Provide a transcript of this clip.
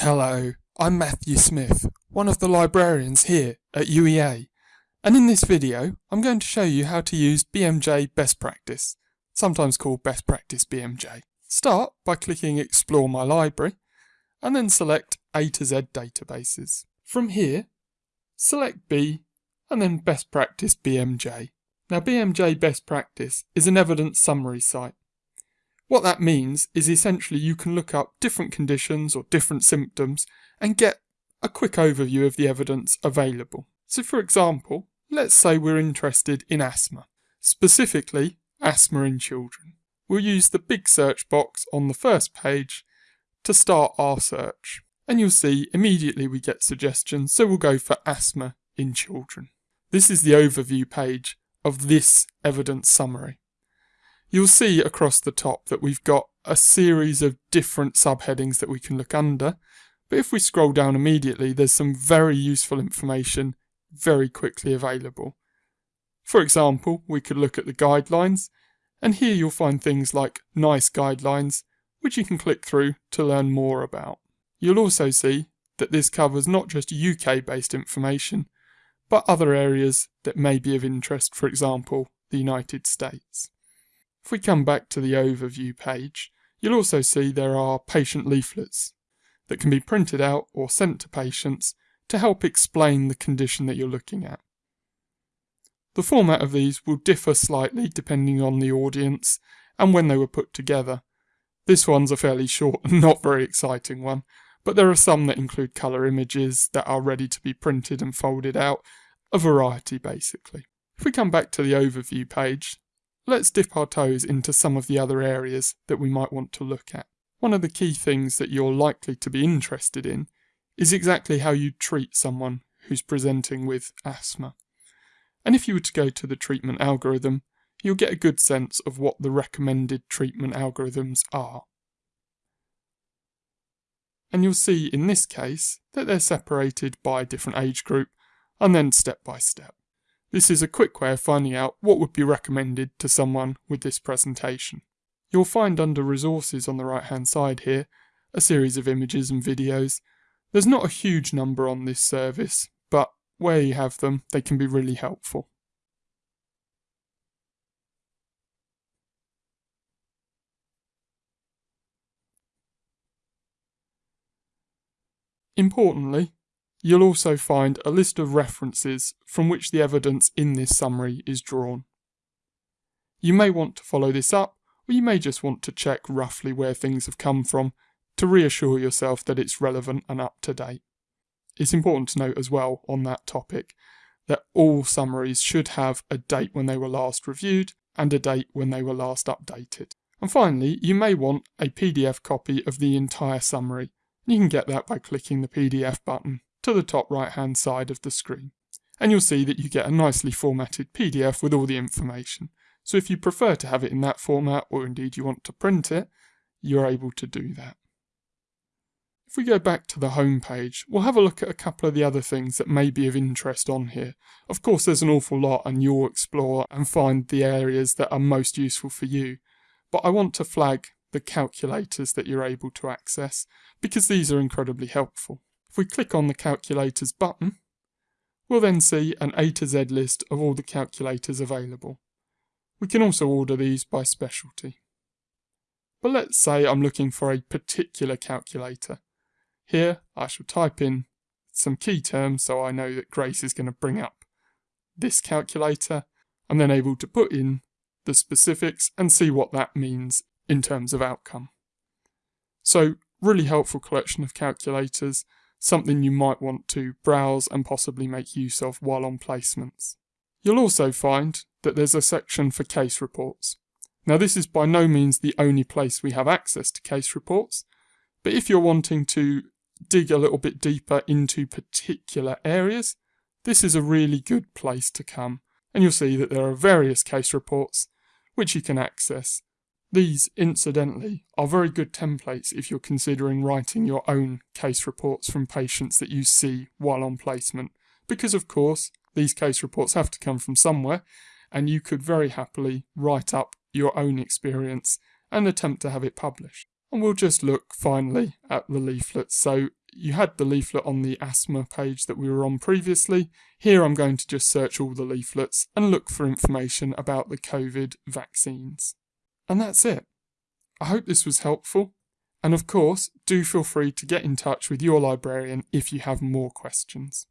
Hello, I'm Matthew Smith, one of the librarians here at UEA, and in this video I'm going to show you how to use BMJ Best Practice, sometimes called Best Practice BMJ. Start by clicking Explore My Library, and then select A to Z Databases. From here, select B, and then Best Practice BMJ. Now BMJ Best Practice is an evidence summary site what that means is essentially you can look up different conditions or different symptoms and get a quick overview of the evidence available. So for example, let's say we're interested in asthma, specifically asthma in children. We'll use the big search box on the first page to start our search. And you'll see immediately we get suggestions, so we'll go for asthma in children. This is the overview page of this evidence summary you'll see across the top that we've got a series of different subheadings that we can look under. But if we scroll down immediately, there's some very useful information very quickly available. For example, we could look at the guidelines, and here you'll find things like NICE guidelines, which you can click through to learn more about. You'll also see that this covers not just UK based information, but other areas that may be of interest, for example, the United States. If we come back to the overview page, you'll also see there are patient leaflets that can be printed out or sent to patients to help explain the condition that you're looking at. The format of these will differ slightly depending on the audience and when they were put together. This one's a fairly short and not very exciting one, but there are some that include colour images that are ready to be printed and folded out, a variety basically. If we come back to the overview page, let's dip our toes into some of the other areas that we might want to look at. One of the key things that you're likely to be interested in is exactly how you treat someone who's presenting with asthma. And if you were to go to the treatment algorithm, you'll get a good sense of what the recommended treatment algorithms are. And you'll see in this case that they're separated by different age group and then step by step. This is a quick way of finding out what would be recommended to someone with this presentation. You'll find under resources on the right hand side here a series of images and videos. There's not a huge number on this service, but where you have them, they can be really helpful. Importantly, You'll also find a list of references from which the evidence in this summary is drawn. You may want to follow this up, or you may just want to check roughly where things have come from to reassure yourself that it's relevant and up to date. It's important to note as well on that topic that all summaries should have a date when they were last reviewed and a date when they were last updated. And finally, you may want a PDF copy of the entire summary. You can get that by clicking the PDF button to the top right hand side of the screen. And you'll see that you get a nicely formatted PDF with all the information. So if you prefer to have it in that format, or indeed you want to print it, you're able to do that. If we go back to the home page, we'll have a look at a couple of the other things that may be of interest on here. Of course, there's an awful lot and you'll explore and find the areas that are most useful for you. But I want to flag the calculators that you're able to access because these are incredibly helpful. If we click on the calculators button, we'll then see an A to Z list of all the calculators available. We can also order these by specialty. But let's say I'm looking for a particular calculator. Here I shall type in some key terms so I know that Grace is going to bring up this calculator. I'm then able to put in the specifics and see what that means in terms of outcome. So really helpful collection of calculators something you might want to browse and possibly make use of while on placements. You'll also find that there's a section for case reports. Now this is by no means the only place we have access to case reports, but if you're wanting to dig a little bit deeper into particular areas, this is a really good place to come. And you'll see that there are various case reports which you can access these, incidentally, are very good templates if you're considering writing your own case reports from patients that you see while on placement, because of course, these case reports have to come from somewhere, and you could very happily write up your own experience and attempt to have it published. And we'll just look finally at the leaflets. So you had the leaflet on the asthma page that we were on previously. Here I'm going to just search all the leaflets and look for information about the COVID vaccines. And that's it. I hope this was helpful. And of course, do feel free to get in touch with your librarian if you have more questions.